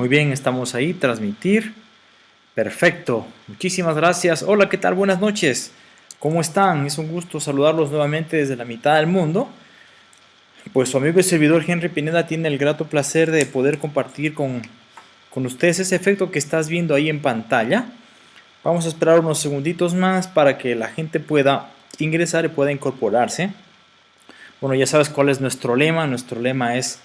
Muy bien, estamos ahí, transmitir. Perfecto, muchísimas gracias. Hola, ¿qué tal? Buenas noches. ¿Cómo están? Es un gusto saludarlos nuevamente desde la mitad del mundo. Pues su amigo y servidor Henry Pineda tiene el grato placer de poder compartir con, con ustedes ese efecto que estás viendo ahí en pantalla. Vamos a esperar unos segunditos más para que la gente pueda ingresar y pueda incorporarse. Bueno, ya sabes cuál es nuestro lema. Nuestro lema es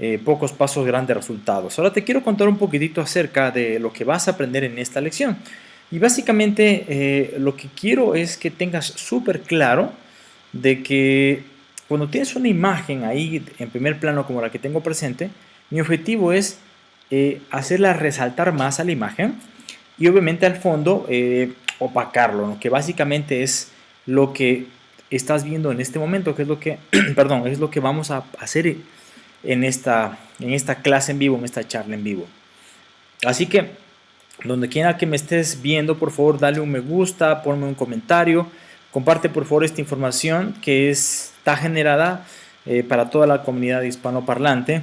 eh, pocos pasos, grandes resultados. Ahora te quiero contar un poquitito acerca de lo que vas a aprender en esta lección. Y básicamente eh, lo que quiero es que tengas súper claro de que cuando tienes una imagen ahí en primer plano como la que tengo presente, mi objetivo es eh, hacerla resaltar más a la imagen y obviamente al fondo opacarlo, que básicamente es lo que estás viendo en este momento, que es lo que, perdón, es lo que vamos a hacer en esta, en esta clase en vivo, en esta charla en vivo. Así que, donde quiera que me estés viendo, por favor, dale un me gusta, ponme un comentario, comparte por favor esta información que está generada eh, para toda la comunidad hispanoparlante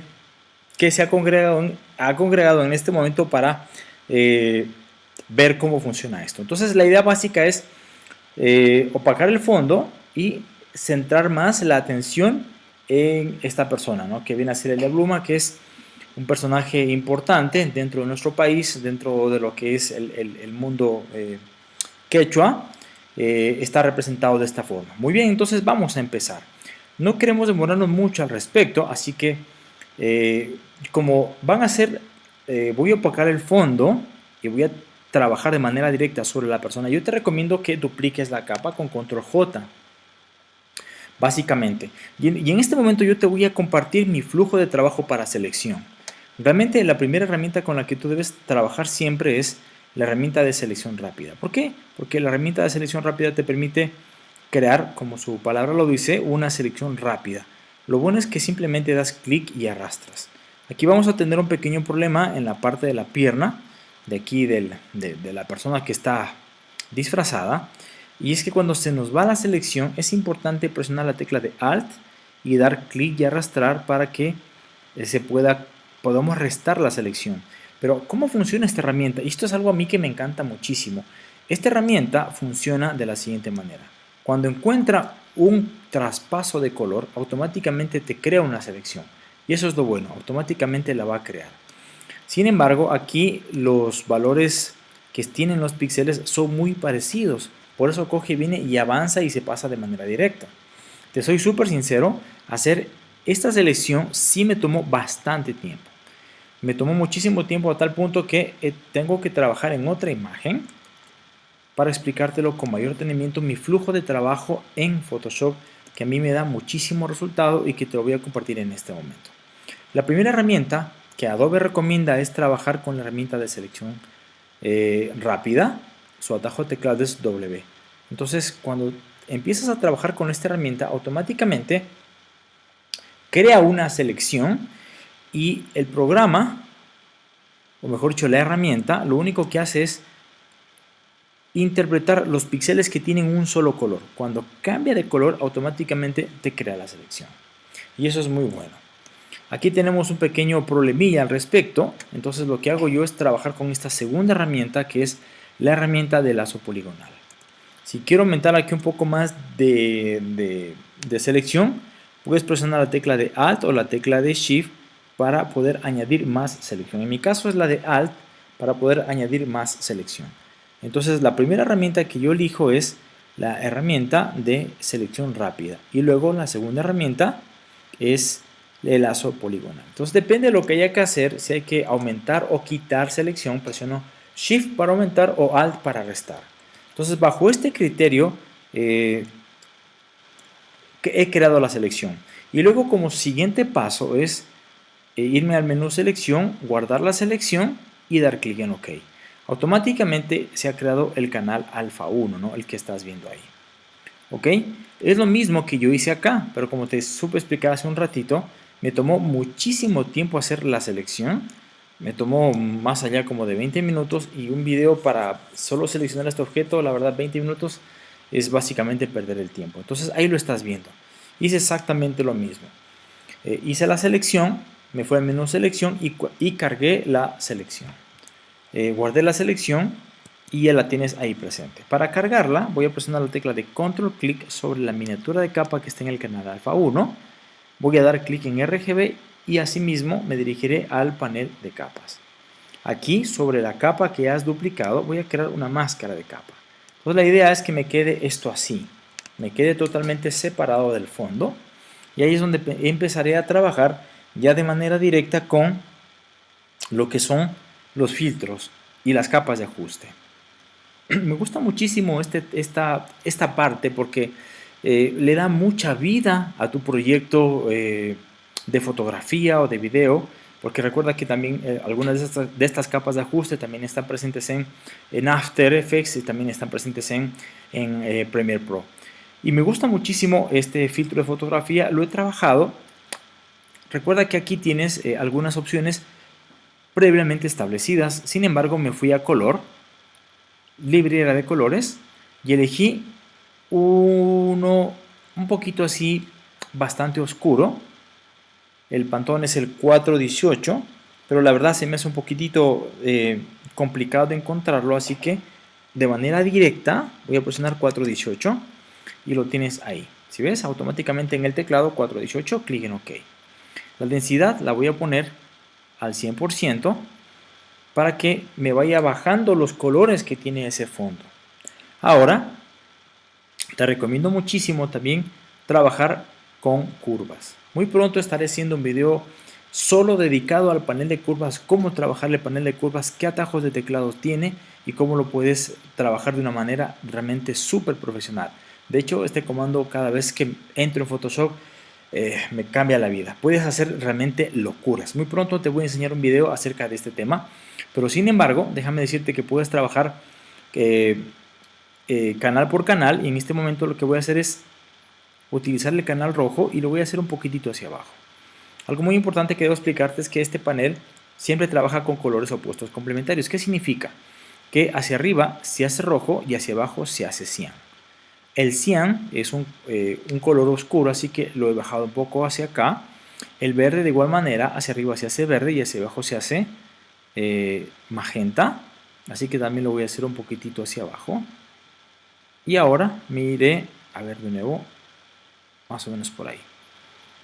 que se ha congregado en, ha congregado en este momento para eh, ver cómo funciona esto. Entonces, la idea básica es eh, opacar el fondo y centrar más la atención en esta persona, ¿no? que viene a ser Elia Bluma, que es un personaje importante dentro de nuestro país, dentro de lo que es el, mundo eh, quechua, eh, está representado de esta forma. Muy bien, entonces vamos a empezar. No queremos demorarnos mucho al respecto, así que eh, como van a ser, voy a opacar el fondo y voy a trabajar de manera directa sobre la persona, yo te recomiendo que dupliques la capa con control J básicamente. Y en, este momento yo te voy a compartir mi flujo de trabajo para selección. Realmente la primera herramienta con la que tú debes trabajar siempre es la herramienta de selección rápida. ¿Por qué? Porque la herramienta de selección rápida te permite crear, como su palabra lo dice, una selección rápida. Lo bueno es que simplemente das clic y arrastras. Aquí vamos a tener un pequeño problema en la parte de la pierna, de aquí de, de la persona que está disfrazada, y es que cuando se nos va la selección es importante presionar la tecla de Alt y dar clic y arrastrar para que eh, se pueda, podamos restar la selección. Pero ¿cómo funciona esta herramienta? Y esto es algo a mí que me encanta muchísimo. Esta herramienta funciona de la siguiente manera. Cuando encuentra un traspaso de color, automáticamente te crea una selección. Y eso es lo bueno, automáticamente la va a crear. Sin embargo, aquí los valores que tienen los píxeles son muy parecidos. Por eso coge, viene y avanza y se pasa de manera directa. Te soy súper sincero, hacer esta selección sí me tomó bastante tiempo. Me tomó muchísimo tiempo a tal punto que eh, tengo que trabajar en otra imagen para explicártelo con mayor detenimiento mi flujo de trabajo en Photoshop que a mí me da muchísimo resultado y que te lo voy a compartir en este momento. La primera herramienta que Adobe recomienda es trabajar con la herramienta de selección eh, rápida su atajo de teclado es W. Entonces, cuando empiezas a trabajar con esta herramienta, automáticamente crea una selección y el programa, o mejor dicho, la herramienta, lo único que hace es interpretar los píxeles que tienen un solo color. Cuando cambia de color, automáticamente te crea la selección. Y eso es muy bueno. Aquí tenemos un pequeño problemilla al respecto. Entonces lo que hago yo es trabajar con esta segunda herramienta que es la herramienta de lazo poligonal. Si quiero aumentar aquí un poco más de, selección, puedes presionar la tecla de Alt o la tecla de Shift para poder añadir más selección. En mi caso es la de Alt para poder añadir más selección. Entonces la primera herramienta que yo elijo es la herramienta de selección rápida. Y luego la segunda herramienta es el lazo poligonal. Entonces depende de lo que haya que hacer, si hay que aumentar o quitar selección, presiono Shift para aumentar o Alt para restar. Entonces, bajo este criterio, eh, he creado la selección. Y luego como siguiente paso es eh, irme al menú selección, guardar la selección y dar clic en OK. Automáticamente se ha creado el canal alfa 1, ¿no? el que estás viendo ahí. ¿Ok? Es lo mismo que yo hice acá, pero como te supe explicar hace un ratito, me tomó muchísimo tiempo hacer la selección me tomó más allá como de 20 minutos y un video para solo seleccionar este objeto, la verdad 20 minutos es básicamente perder el tiempo. Entonces ahí lo estás viendo. Hice exactamente lo mismo. Eh, hice la selección, me fue al menú selección y, y cargué la selección. Eh, guardé la selección y ya la tienes ahí presente. Para cargarla voy a presionar la tecla de control clic sobre la miniatura de capa que está en el canal alfa 1. Voy a dar clic en RGB y asimismo me dirigiré al panel de capas. Aquí sobre la capa que has duplicado voy a crear una máscara de capa. Entonces la idea es que me quede esto así, me quede totalmente separado del fondo y ahí es donde empezaré a trabajar ya de manera directa con lo que son los filtros y las capas de ajuste. Me gusta muchísimo este, esta, esta parte porque eh, le da mucha vida a tu proyecto eh, de fotografía o de video porque recuerda que también eh, algunas de estas, capas de ajuste también están presentes en, en After Effects y también están presentes en, en Premiere Pro. Y me gusta muchísimo este filtro de fotografía, lo he trabajado. Recuerda que aquí tienes algunas opciones previamente establecidas, sin embargo me fui a color, librería de colores y elegí uno un poquito así bastante oscuro el pantón es el 418 pero la verdad se me hace un poquitito eh, complicado de encontrarlo así que de manera directa voy a presionar 418 y lo tienes ahí si ves automáticamente en el teclado 418 clic en ok la densidad la voy a poner al 100% para que me vaya bajando los colores que tiene ese fondo. Ahora, te recomiendo muchísimo también trabajar con curvas. Muy pronto estaré haciendo un video solo dedicado al panel de curvas, cómo trabajar el panel de curvas, qué atajos de teclado tiene y cómo lo puedes trabajar de una manera realmente súper profesional. De hecho, este comando cada vez que entro en Photoshop eh, me cambia la vida. Puedes hacer realmente locuras. Muy pronto te voy a enseñar un video acerca de este tema. Pero sin embargo, déjame decirte que puedes trabajar eh, eh, canal por canal y en este momento lo que voy a hacer es utilizar el canal rojo y lo voy a hacer un poquitito hacia abajo. Algo muy importante que debo explicarte es que este panel siempre trabaja con colores opuestos complementarios. ¿Qué significa? Que hacia arriba se hace rojo y hacia abajo se hace cian. El cian es un, eh, color oscuro, así que lo he bajado un poco hacia acá. El verde de igual manera, hacia arriba se hace verde y hacia abajo se hace eh, magenta. Así que también lo voy a hacer un poquitito hacia abajo. Y ahora mire, a ver de nuevo, más o menos por ahí.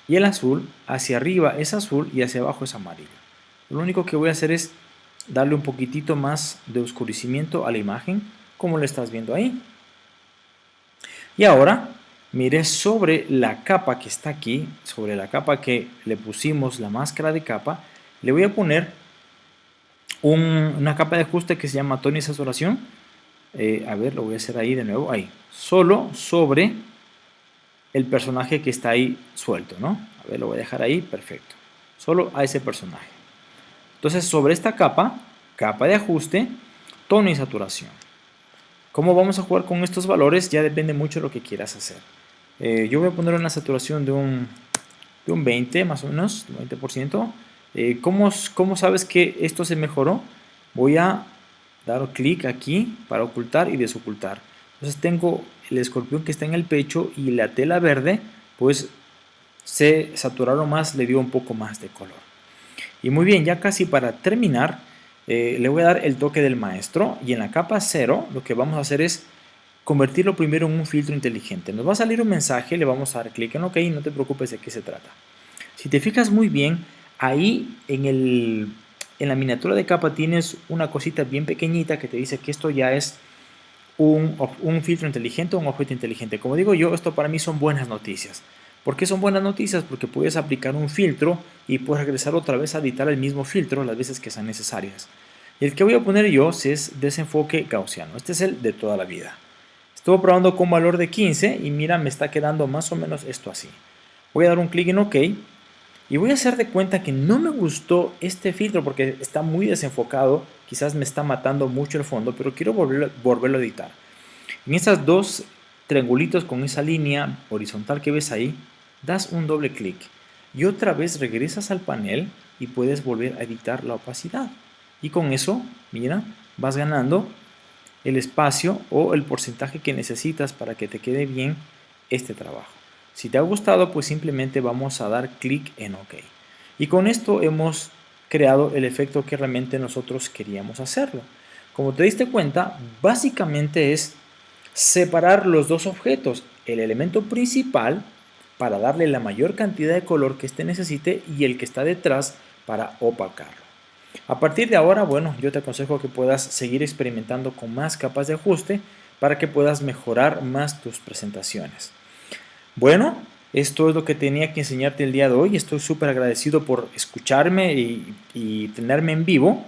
Y el azul, hacia arriba es azul y hacia abajo es amarillo. Lo único que voy a hacer es darle un poquitito más de oscurecimiento a la imagen, como lo estás viendo ahí. Y ahora, mire sobre la capa que está aquí, sobre la capa que le pusimos la máscara de capa, le voy a poner una capa de ajuste que se llama tono. Eh, a ver, lo voy a hacer ahí de nuevo, ahí. Solo sobre el personaje que está ahí suelto, ¿no? A ver, lo voy a dejar ahí, perfecto. Solo a ese personaje. Entonces, sobre esta capa, capa de ajuste, tono y saturación. ¿Cómo vamos a jugar con estos valores? Ya depende mucho de lo que quieras hacer. Eh, yo voy a poner una saturación de un, de un 20, más o menos, 20%. Eh, ¿cómo, sabes que esto se mejoró? Voy a dar clic aquí para ocultar y desocultar. Entonces tengo el escorpión que está en el pecho y la tela verde, pues se saturaron más, le dio un poco más de color. Y muy bien, ya casi para terminar, eh, le voy a dar el toque del maestro y en la capa 0 lo que vamos a hacer es convertirlo primero en un filtro inteligente. Nos va a salir un mensaje, le vamos a dar clic en OK, no te preocupes de qué se trata. Si te fijas muy bien, Ahí en, el, en la miniatura de capa tienes una cosita bien pequeñita que te dice que esto ya es un, filtro inteligente o un objeto inteligente. Como digo yo, esto para mí son buenas noticias. ¿Por qué son buenas noticias? Porque puedes aplicar un filtro y puedes regresar otra vez a editar el mismo filtro las veces que sean necesarias. Y el que voy a poner yo es desenfoque gaussiano. Este es el de toda la vida. Estuve probando con valor de 15 y mira, me está quedando más o menos esto así. Voy a dar un clic en OK y voy a hacer de cuenta que no me gustó este filtro porque está muy desenfocado. Quizás me está matando mucho el fondo, pero quiero volverlo, volverlo a editar. En esas dos triangulitos con esa línea horizontal que ves ahí, das un doble clic. Y otra vez regresas al panel y puedes volver a editar la opacidad. Y con eso, mira, vas ganando el espacio o el porcentaje que necesitas para que te quede bien este trabajo. Si te ha gustado, pues simplemente vamos a dar clic en OK. Y con esto hemos creado el efecto que realmente nosotros queríamos hacerlo. Como te diste cuenta, básicamente es separar los dos objetos, el elemento principal para darle la mayor cantidad de color que éste necesite y el que está detrás para opacarlo. A partir de ahora, bueno, yo te aconsejo que puedas seguir experimentando con más capas de ajuste para que puedas mejorar más tus presentaciones. Bueno, esto es lo que tenía que enseñarte el día de hoy. Estoy súper agradecido por escucharme y, tenerme en vivo.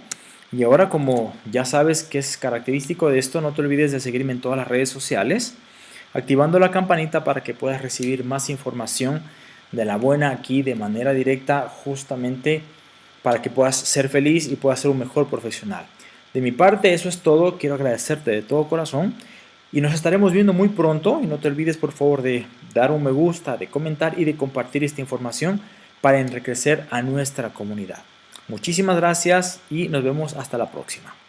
Y ahora como ya sabes que es característico de esto, no te olvides de seguirme en todas las redes sociales, activando la campanita para que puedas recibir más información de la buena aquí de manera directa justamente para que puedas ser feliz y puedas ser un mejor profesional. De mi parte eso es todo, quiero agradecerte de todo corazón y nos estaremos viendo muy pronto y no te olvides por favor de dar un me gusta, de comentar y de compartir esta información para enriquecer a nuestra comunidad. Muchísimas gracias y nos vemos hasta la próxima.